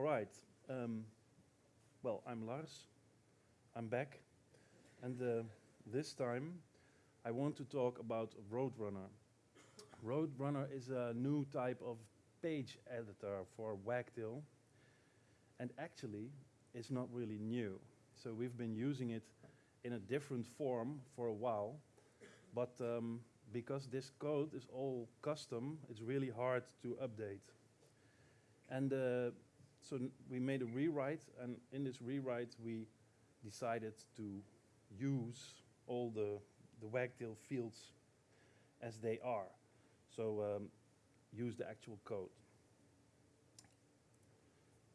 All right. Um, well, I'm Lars. I'm back. And uh, this time I want to talk about Roadrunner. Roadrunner is a new type of page editor for Wagtail. And actually, it's not really new. So we've been using it in a different form for a while. But um, because this code is all custom, it's really hard to update. And uh, so we made a rewrite, and in this rewrite we decided to use all the, the wagtail fields as they are. So um, use the actual code.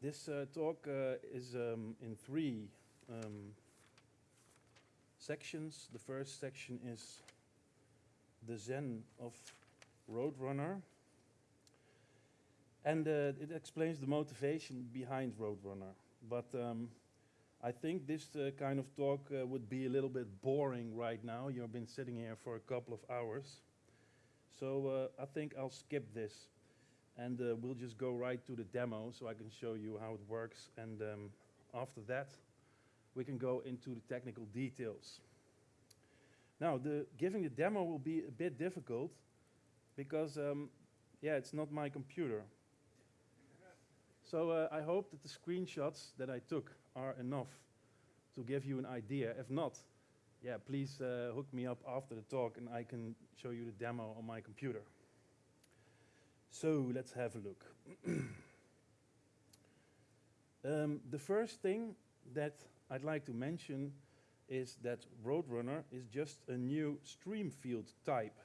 This uh, talk uh, is um, in three um, sections. The first section is the Zen of Roadrunner. And uh, it explains the motivation behind Roadrunner. But um, I think this uh, kind of talk uh, would be a little bit boring right now. You've been sitting here for a couple of hours. So uh, I think I'll skip this. And uh, we'll just go right to the demo so I can show you how it works. And um, after that, we can go into the technical details. Now, the, giving the demo will be a bit difficult because, um, yeah, it's not my computer. So uh, I hope that the screenshots that I took are enough to give you an idea. If not, yeah, please uh, hook me up after the talk and I can show you the demo on my computer. So let's have a look. um, the first thing that I'd like to mention is that Roadrunner is just a new stream field type.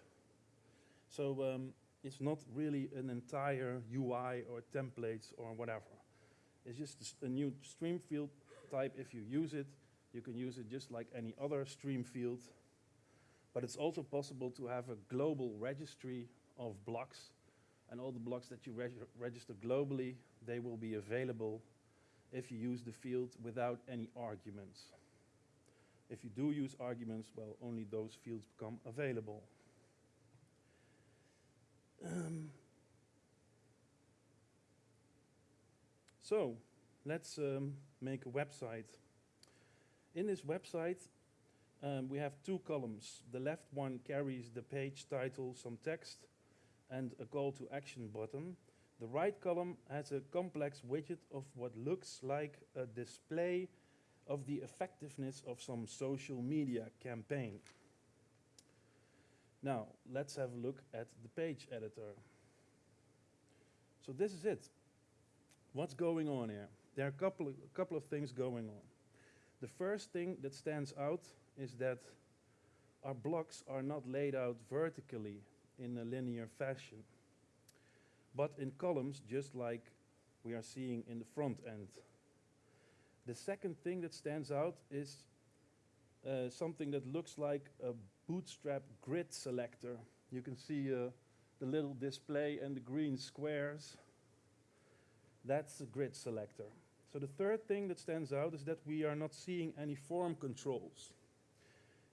So um, it's not really an entire UI or templates or whatever. It's just a new stream field type. If you use it, you can use it just like any other stream field. But it's also possible to have a global registry of blocks. And all the blocks that you reg register globally, they will be available if you use the field without any arguments. If you do use arguments, well, only those fields become available. Um, so, let's um, make a website. In this website, um, we have two columns. The left one carries the page title, some text, and a call to action button. The right column has a complex widget of what looks like a display of the effectiveness of some social media campaign. Now, let's have a look at the page editor. So this is it. What's going on here? There are a couple of, a couple of things going on. The first thing that stands out is that our blocks are not laid out vertically in a linear fashion, but in columns just like we are seeing in the front end. The second thing that stands out is uh, something that looks like a bootstrap grid selector. You can see uh, the little display and the green squares. That's the grid selector. So the third thing that stands out is that we are not seeing any form controls.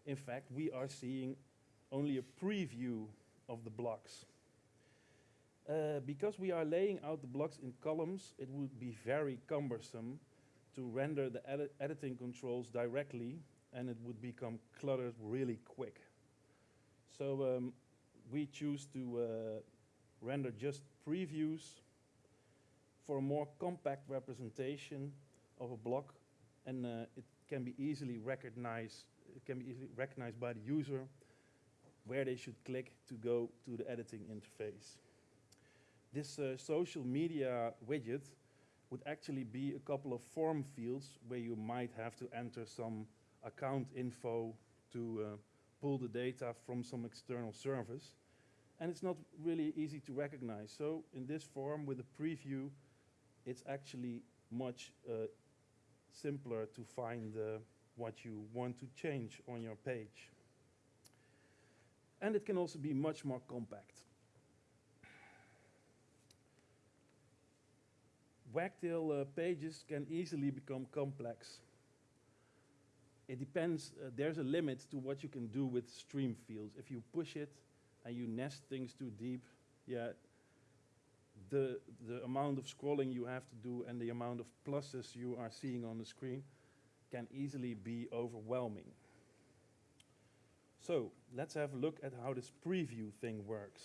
In fact, we are seeing only a preview of the blocks. Uh, because we are laying out the blocks in columns, it would be very cumbersome to render the edit editing controls directly and it would become cluttered really quick. So um, we choose to uh, render just previews for a more compact representation of a block and uh, it can be easily recognized it can be easily recognized by the user where they should click to go to the editing interface. This uh, social media widget would actually be a couple of form fields where you might have to enter some account info to uh, pull the data from some external service. And it's not really easy to recognize. So in this form with a preview, it's actually much uh, simpler to find uh, what you want to change on your page. And it can also be much more compact. Wagtail uh, pages can easily become complex. It depends, uh, there's a limit to what you can do with stream fields. If you push it and you nest things too deep, yeah, the, the amount of scrolling you have to do and the amount of pluses you are seeing on the screen can easily be overwhelming. So let's have a look at how this preview thing works.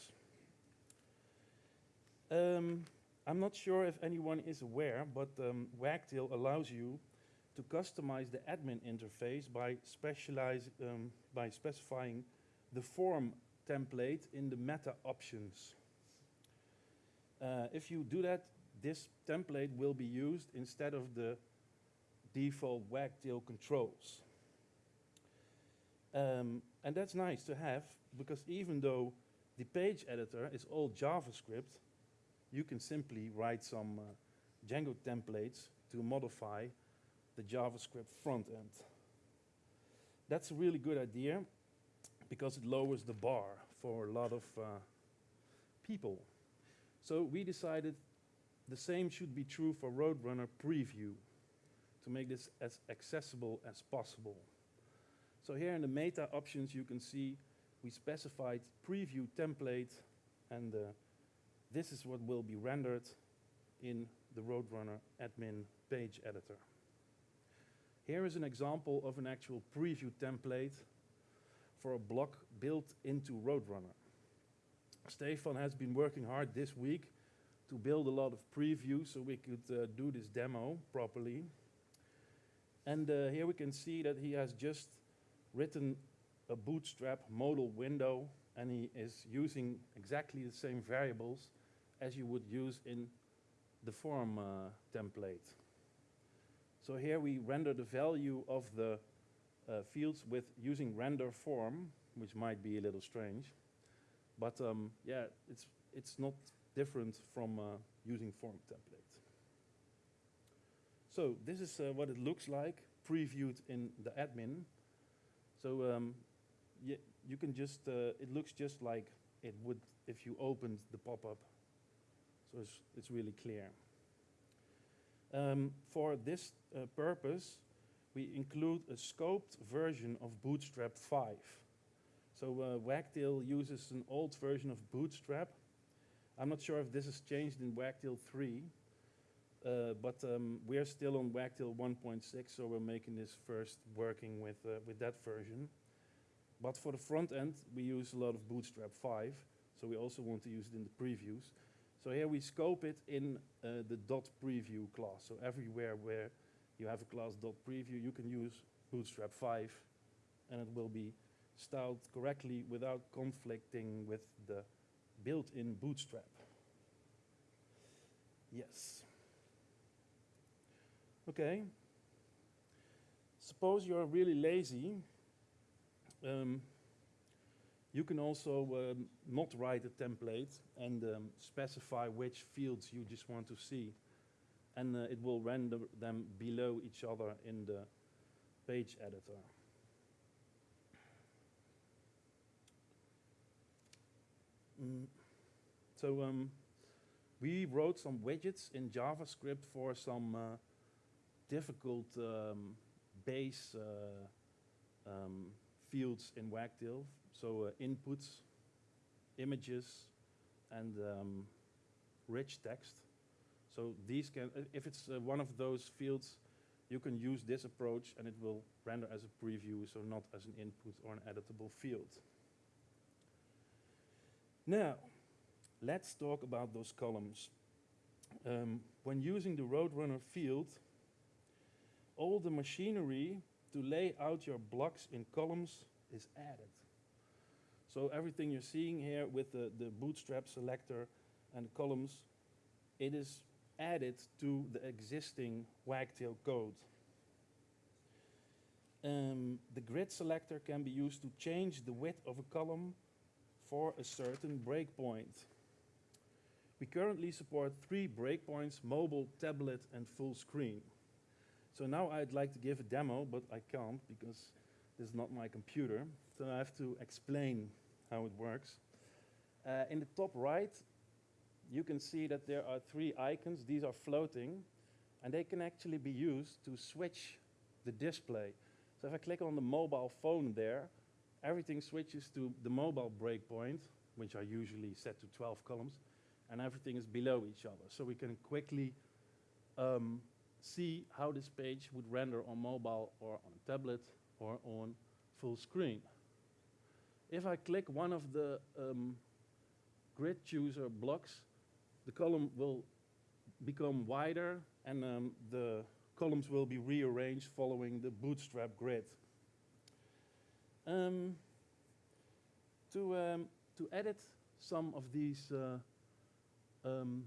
Um, I'm not sure if anyone is aware, but um, Wagtail allows you to customize the admin interface by, specialize, um, by specifying the form template in the meta options. Uh, if you do that, this template will be used instead of the default wagtail controls. Um, and that's nice to have because even though the page editor is all JavaScript, you can simply write some uh, Django templates to modify the JavaScript front end. That's a really good idea because it lowers the bar for a lot of uh, people. So we decided the same should be true for Roadrunner Preview to make this as accessible as possible. So here in the meta options you can see we specified preview template and uh, this is what will be rendered in the Roadrunner admin page editor. Here is an example of an actual preview template for a block built into Roadrunner. Stefan has been working hard this week to build a lot of previews so we could uh, do this demo properly. And uh, here we can see that he has just written a bootstrap modal window and he is using exactly the same variables as you would use in the form uh, template. So here we render the value of the uh, fields with using render form, which might be a little strange. But um, yeah, it's, it's not different from uh, using form template. So this is uh, what it looks like previewed in the admin. So um, you can just, uh, it looks just like it would if you opened the pop-up. So it's, it's really clear. Um, for this uh, purpose, we include a scoped version of Bootstrap 5. So uh, Wagtail uses an old version of Bootstrap. I'm not sure if this has changed in Wagtail 3, uh, but um, we're still on Wagtail 1.6, so we're making this first working with, uh, with that version. But for the front end, we use a lot of Bootstrap 5, so we also want to use it in the previews. So here we scope it in uh, the dot .preview class. So everywhere where you have a class dot .preview, you can use Bootstrap 5, and it will be styled correctly without conflicting with the built-in bootstrap. Yes. Okay. Suppose you're really lazy. Um, you can also um, not write a template and um, specify which fields you just want to see. And uh, it will render them below each other in the page editor. Mm. So um, we wrote some widgets in JavaScript for some uh, difficult um, base uh, um, fields in Wagtail. So uh, inputs, images, and um, rich text. So these can, if it's uh, one of those fields, you can use this approach and it will render as a preview, so not as an input or an editable field. Now, let's talk about those columns. Um, when using the Roadrunner field, all the machinery to lay out your blocks in columns is added. So everything you're seeing here with the, the bootstrap selector and columns, it is added to the existing Wagtail code. Um, the grid selector can be used to change the width of a column for a certain breakpoint. We currently support three breakpoints, mobile, tablet, and full screen. So now I'd like to give a demo, but I can't because this is not my computer. So I have to explain how it works. Uh, in the top right, you can see that there are three icons. These are floating, and they can actually be used to switch the display. So if I click on the mobile phone there, everything switches to the mobile breakpoint, which are usually set to 12 columns, and everything is below each other. So we can quickly um, see how this page would render on mobile or on a tablet or on full screen. If I click one of the um, grid chooser blocks, the column will become wider and um, the columns will be rearranged following the bootstrap grid. Um, to, um, to edit some of these uh, um,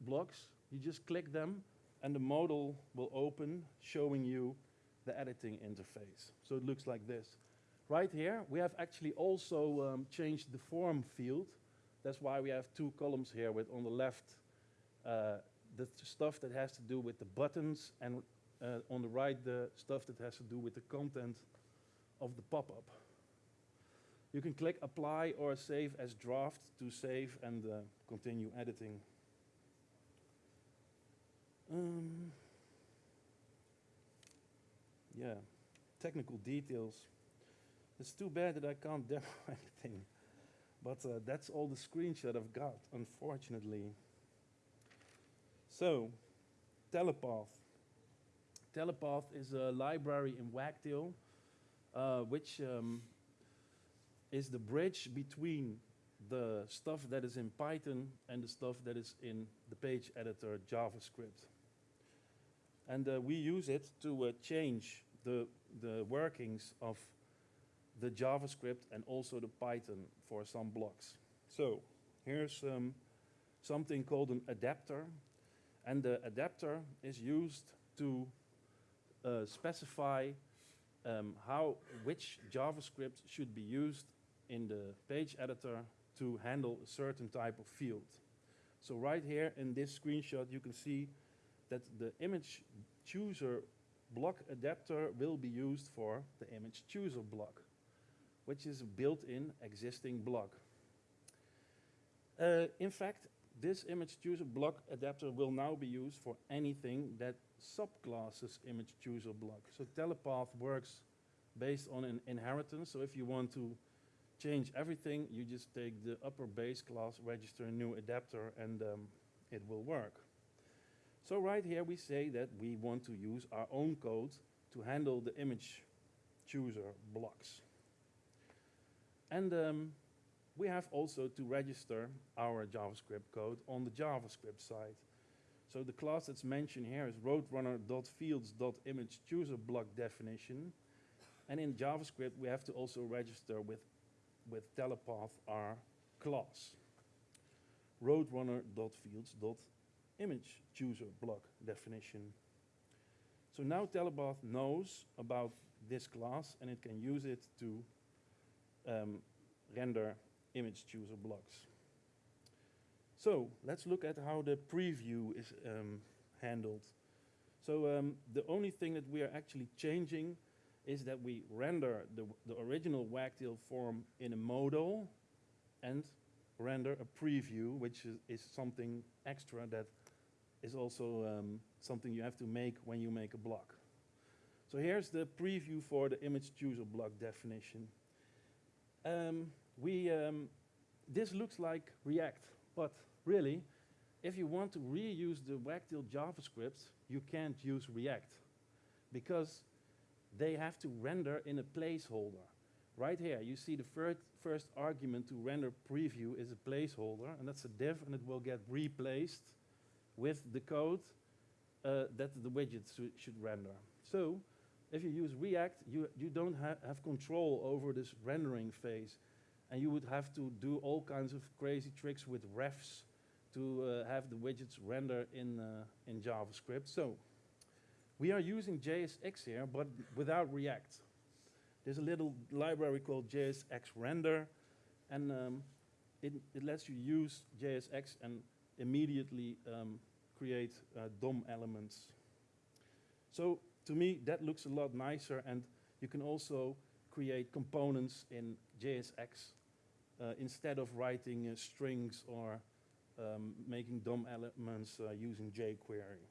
blocks, you just click them and the modal will open showing you the editing interface. So it looks like this. Right here, we have actually also um, changed the form field. That's why we have two columns here with on the left uh, the stuff that has to do with the buttons and uh, on the right the stuff that has to do with the content of the pop-up. You can click apply or save as draft to save and uh, continue editing. Um, yeah, technical details. It's too bad that I can't demo anything. But uh, that's all the screenshot I've got, unfortunately. So, Telepath. Telepath is a library in Wagtail, uh, which um, is the bridge between the stuff that is in Python and the stuff that is in the page editor JavaScript. And uh, we use it to uh, change the, the workings of the JavaScript and also the Python for some blocks. So here's um, something called an adapter. And the adapter is used to uh, specify um, how, which JavaScript should be used in the page editor to handle a certain type of field. So right here in this screenshot, you can see that the image chooser block adapter will be used for the image chooser block, which is a built-in existing block. Uh, in fact, this image chooser block adapter will now be used for anything that subclasses image chooser block. So Telepath works based on an inheritance. So if you want to change everything, you just take the upper base class, register a new adapter, and um, it will work. So right here we say that we want to use our own code to handle the image chooser blocks. And um, we have also to register our JavaScript code on the JavaScript side. So the class that's mentioned here is roadrunner.fields.image_chooser_block_definition. And in JavaScript, we have to also register with, with telepath our class. roadrunner.fields.image_chooser_block_definition. So now telepath knows about this class and it can use it to um, render image chooser blocks. So let's look at how the preview is um, handled. So um, the only thing that we are actually changing is that we render the, the original wagtail form in a modal and render a preview, which is, is something extra that is also um, something you have to make when you make a block. So here's the preview for the image chooser block definition. Um, we, um, this looks like React, but really, if you want to reuse the Wagtail JavaScript, you can't use React because they have to render in a placeholder. Right here, you see the first, first argument to render preview is a placeholder, and that's a div, and it will get replaced with the code uh, that the widget should render. So, if you use React, you, you don't ha have control over this rendering phase and you would have to do all kinds of crazy tricks with refs to uh, have the widgets render in, uh, in JavaScript. So we are using JSX here, but without React. There's a little library called JSX render, and um, it, it lets you use JSX and immediately um, create uh, DOM elements. So to me, that looks a lot nicer, and you can also create components in JSX uh, instead of writing uh, strings or um, making DOM elements uh, using jQuery.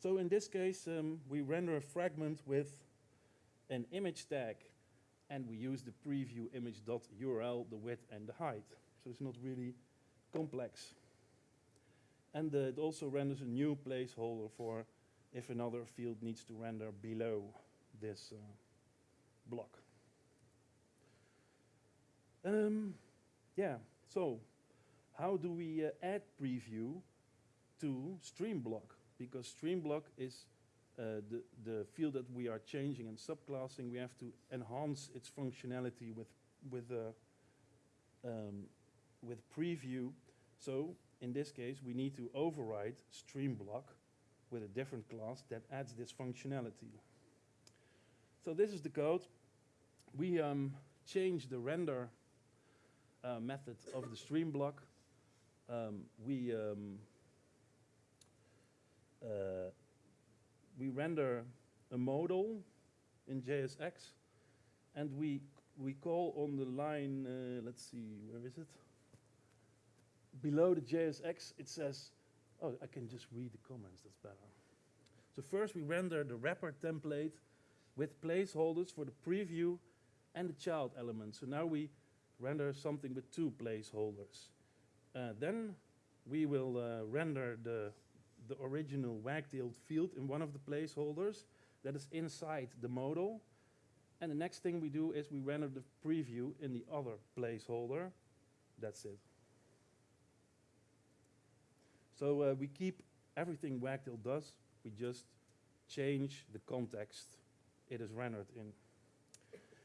So in this case, um, we render a fragment with an image tag and we use the preview image.url, the width and the height. So it's not really complex. And uh, it also renders a new placeholder for if another field needs to render below this uh, block. Um, yeah, so how do we uh, add preview to stream block? Because stream block is uh, the, the field that we are changing and subclassing. We have to enhance its functionality with, with, uh, um, with preview. So in this case, we need to override StreamBlock with a different class that adds this functionality. So this is the code. We um, change the render uh, method of the stream block. Um, we um, uh, we render a modal in JSX, and we we call on the line. Uh, let's see, where is it? Below the JSX, it says, "Oh, I can just read the comments. That's better." So first, we render the wrapper template with placeholders for the preview and the child element. So now we render something with two placeholders. Uh, then we will uh, render the, the original wagtailed field in one of the placeholders that is inside the modal. And the next thing we do is we render the preview in the other placeholder. That's it. So uh, we keep everything Wagtail does, we just change the context it is rendered in.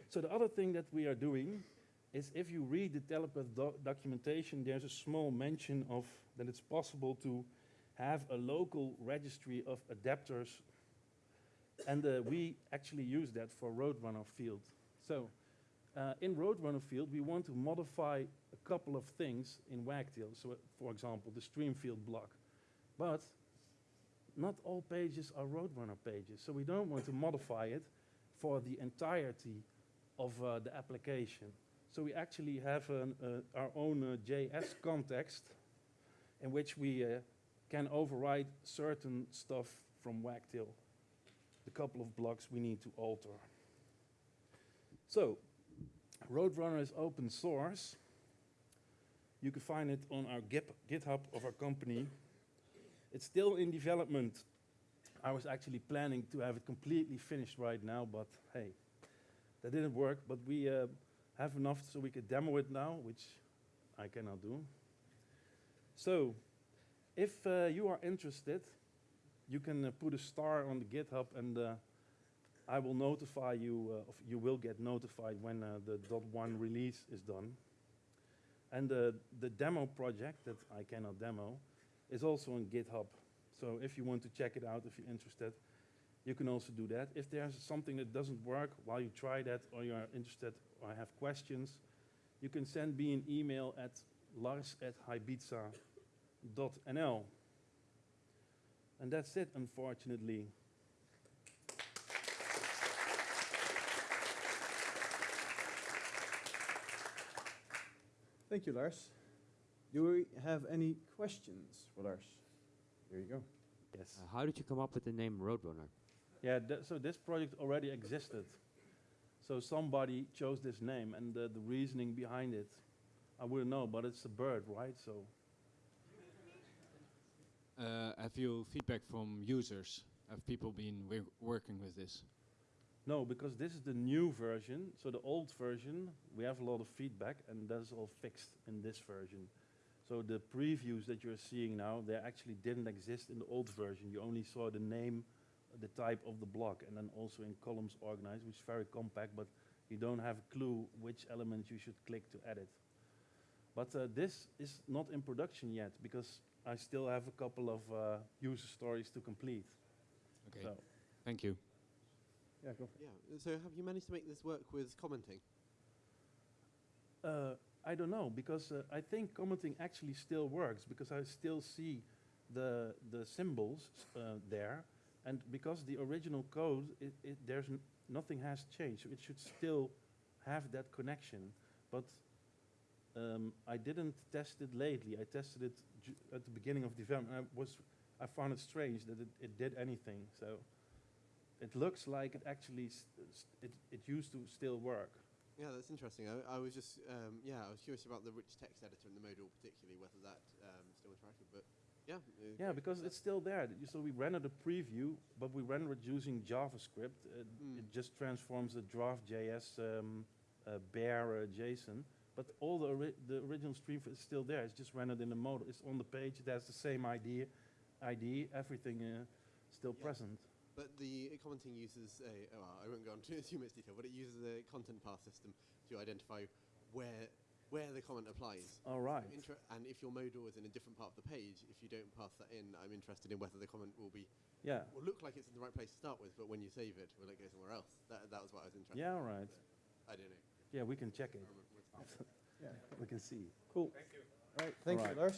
So the other thing that we are doing is if you read the telepath do documentation, there's a small mention of that it's possible to have a local registry of adapters. And uh, we actually use that for Roadrunner field. So uh, in Roadrunner field, we want to modify a couple of things in Wagtail. So uh, for example, the stream field block. But not all pages are Roadrunner pages. So we don't want to modify it for the entirety of uh, the application. So we actually have an, uh, our own uh, JS context in which we uh, can override certain stuff from Wagtail. The couple of blocks we need to alter. So, Roadrunner is open source. You can find it on our GitHub of our company. It's still in development. I was actually planning to have it completely finished right now, but hey, that didn't work. But we uh, have enough so we could demo it now, which I cannot do. So, if uh, you are interested, you can uh, put a star on the GitHub and uh, I will notify you, uh, you will get notified when uh, the .1 release is done. And the demo project that I cannot demo is also on GitHub. So if you want to check it out, if you're interested, you can also do that. If there's something that doesn't work while you try that or you're interested or have questions, you can send me an email at lars at hybiza.nl. And that's it, unfortunately. Thank you, Lars. Do we have any questions for Lars? Here you go. Yes. Uh, how did you come up with the name Roadrunner? Yeah, th so this project already existed. So somebody chose this name and uh, the reasoning behind it, I wouldn't know, but it's a bird, right? So Uh, have you feedback from users? Have people been working with this? No, because this is the new version. So the old version, we have a lot of feedback, and that's all fixed in this version. So the previews that you're seeing now, they actually didn't exist in the old version. You only saw the name, the type of the block, and then also in columns organized, which is very compact, but you don't have a clue which element you should click to edit. But uh, this is not in production yet, because I still have a couple of uh, user stories to complete. Okay, So, thank you. Yeah, go for it. Yeah. So have you managed to make this work with commenting? Uh, I don't know because uh, I think commenting actually still works because I still see the the symbols uh, there, and because the original code, it, it, there's n nothing has changed. So it should still have that connection, but um, I didn't test it lately. I tested it ju- at the beginning of development. I was I found it strange that it, it did anything. So it looks like it actually it it used to still work. Yeah, that's interesting. I, I was just, um, yeah, I was curious about the rich text editor and the modal particularly, whether that um, still interactive. But yeah, Yeah, because it's still there. So we rendered a preview, but we rendered it using JavaScript. Uh, Mm. It just transforms the draft.js um, uh, bare uh, JSON. But all the, ori- the original stream is still there. It's just rendered in the modal. It's on the page. It has the same ID, ID everything uh, still Yeah. present. But the commenting uses a, oh, well, I won't go into too much detail, but it uses a content path system to identify where where the comment applies. All right. I'm inter- and if your modal is in a different part of the page, if you don't pass that in, I'm interested in whether the comment will be Yeah. will look like it's in the right place to start with, but when you save it, will it go somewhere else? That, that was what I was interested. Yeah, in. all right. I don't know. Yeah, we can check it. Yeah, We can see. cool. Thank you. All right, thank All you. Lars.